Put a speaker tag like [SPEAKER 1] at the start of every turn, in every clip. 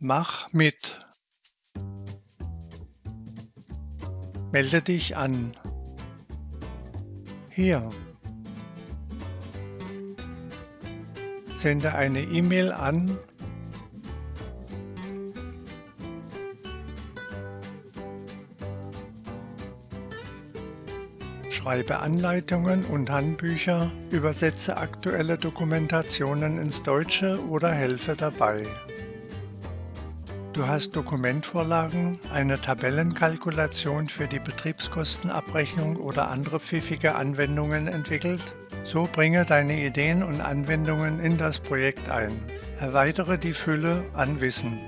[SPEAKER 1] Mach mit. Melde dich an. Hier. Sende eine E-Mail an Schreibe Anleitungen und Handbücher, übersetze aktuelle Dokumentationen ins Deutsche oder helfe dabei. Du hast Dokumentvorlagen, eine Tabellenkalkulation für die Betriebskostenabrechnung oder andere pfiffige Anwendungen entwickelt? So bringe deine Ideen und Anwendungen in das Projekt ein. Erweitere die Fülle an Wissen.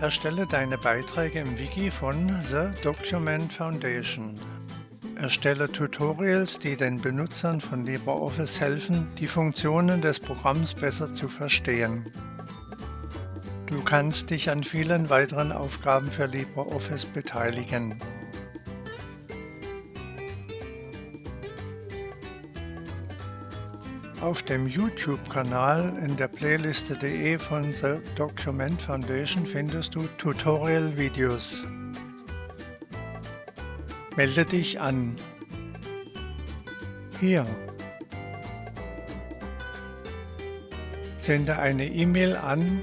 [SPEAKER 1] Erstelle deine Beiträge im Wiki von The Document Foundation. Erstelle Tutorials, die den Benutzern von LibreOffice helfen, die Funktionen des Programms besser zu verstehen. Du kannst dich an vielen weiteren Aufgaben für LibreOffice beteiligen. Auf dem YouTube-Kanal in der Playliste.de von The Document Foundation findest du Tutorial-Videos. Melde dich an. Hier. Sende eine E-Mail an